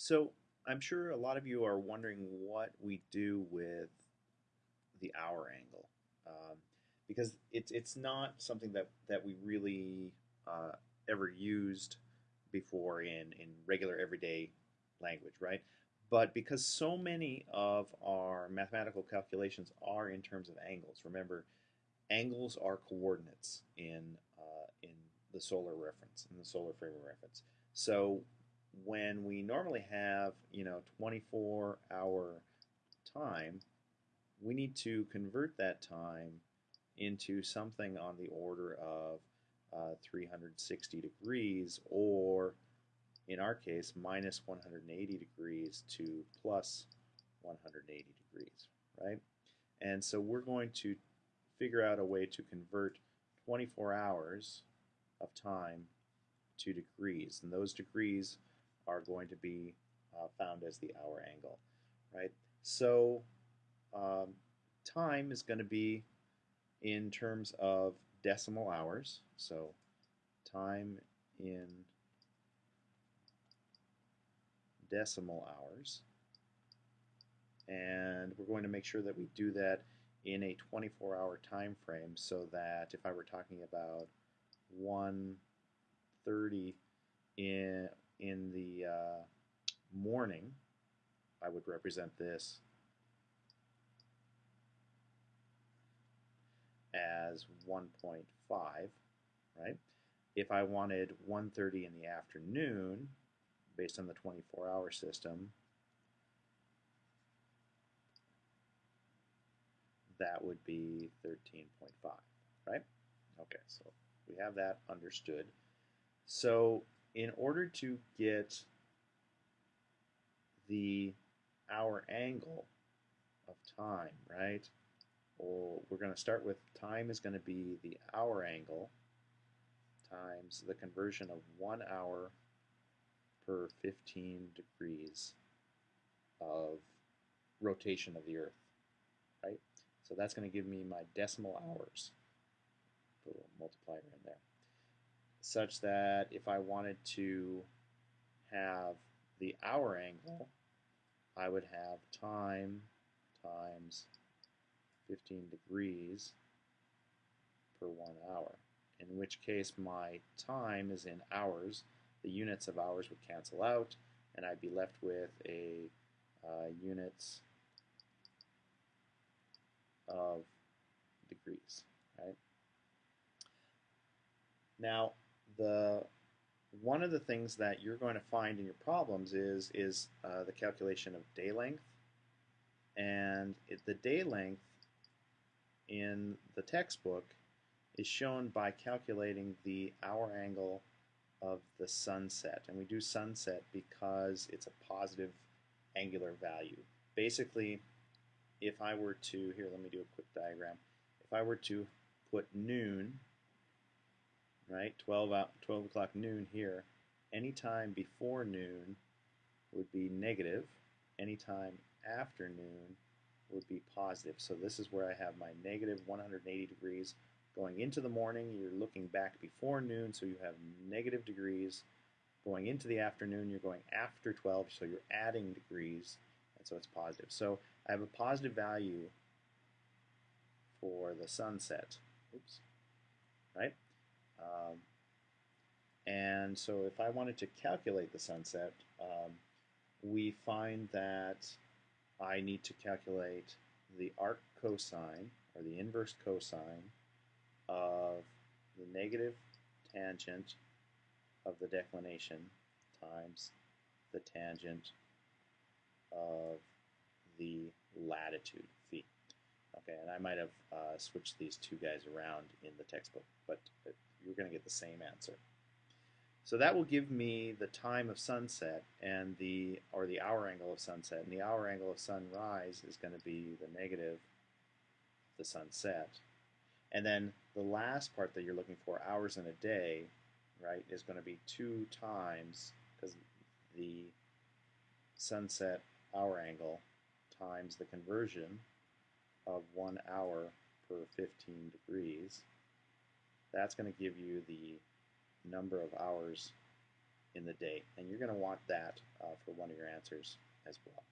So I'm sure a lot of you are wondering what we do with the hour angle, um, because it's it's not something that that we really uh, ever used before in in regular everyday language, right? But because so many of our mathematical calculations are in terms of angles, remember, angles are coordinates in uh, in the solar reference, in the solar frame of reference. So when we normally have, you know, 24 hour time, we need to convert that time into something on the order of uh, 360 degrees or in our case minus 180 degrees to plus 180 degrees, right? And so we're going to figure out a way to convert 24 hours of time to degrees. And those degrees are going to be uh, found as the hour angle, right? So um, time is going to be in terms of decimal hours. So time in decimal hours. And we're going to make sure that we do that in a 24-hour time frame so that if I were talking about 1.30 in in the uh, morning, I would represent this as 1.5, right? If I wanted 1.30 in the afternoon, based on the 24-hour system, that would be 13.5, right? Okay, so we have that understood. So in order to get the hour angle of time, right? Well, we're going to start with time is going to be the hour angle times the conversion of one hour per 15 degrees of rotation of the Earth, right? So that's going to give me my decimal hours. Put a little multiplier in there such that if I wanted to have the hour angle, I would have time times 15 degrees per one hour, in which case my time is in hours. The units of hours would cancel out, and I'd be left with a uh, units of degrees, right? Now, the one of the things that you're going to find in your problems is is uh, the calculation of day length, and it, the day length in the textbook is shown by calculating the hour angle of the sunset, and we do sunset because it's a positive angular value. Basically, if I were to here, let me do a quick diagram. If I were to put noon right? 12, out, 12 o'clock noon here. Anytime before noon would be negative. Anytime after noon would be positive. So this is where I have my negative 180 degrees going into the morning. You're looking back before noon, so you have negative degrees. Going into the afternoon, you're going after 12, so you're adding degrees, and so it's positive. So I have a positive value for the sunset. Oops. Right? Um, and so if I wanted to calculate the sunset, um, we find that I need to calculate the arc cosine, or the inverse cosine, of the negative tangent of the declination times the tangent of the latitude, phi. Okay, and I might have uh, switched these two guys around in the textbook, but you're going to get the same answer. So that will give me the time of sunset and the or the hour angle of sunset, and the hour angle of sunrise is going to be the negative the sunset. And then the last part that you're looking for, hours in a day, right, is going to be two times because the sunset hour angle times the conversion of one hour per 15 degrees that's going to give you the number of hours in the day, and you're going to want that uh, for one of your answers as well.